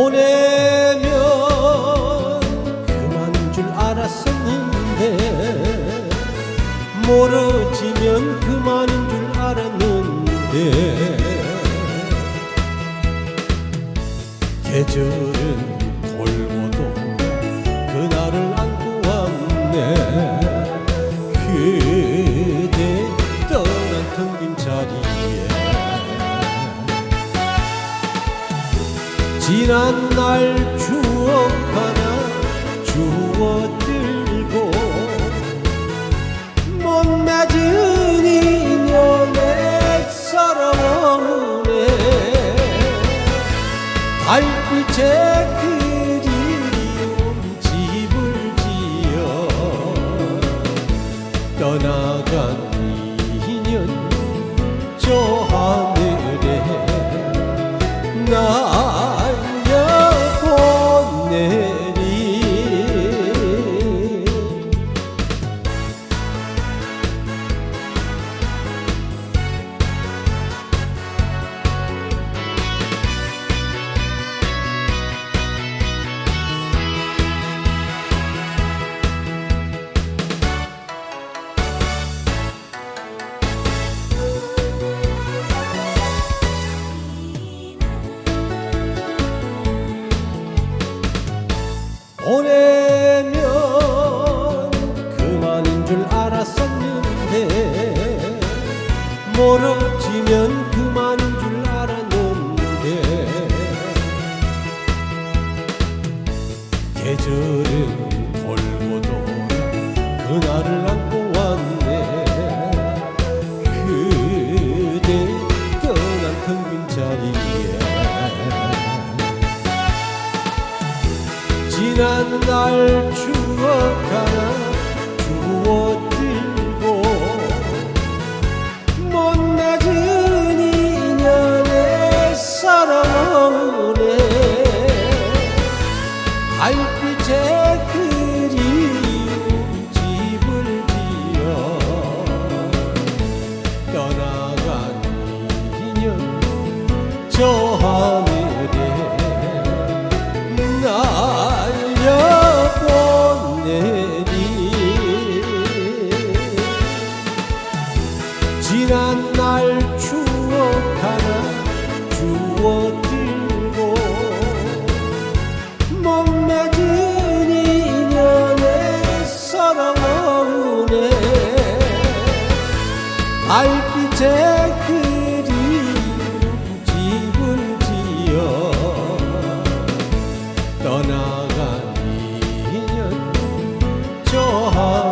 보내면 그만인 줄 알았었는데 멀어지면 그만인 줄 알았는데. 계절은 지난 날 추억 하나 주워 들고 못 맺은 인연에 살아오네. 달빛에 그리운 집을 지어 떠나간 인연 저 하늘에 날 보내면 그만인 줄 알았었는데 멀어지면 지난 날 추억하나 주워 들고 못낮은 인연의 사랑에 달빛에 그리운 집을 지어 떠나간 인연 저 되니 지난 날 추억 하나 주워 들고 목매진 인연에 사랑 어우네 달빛에 그 我好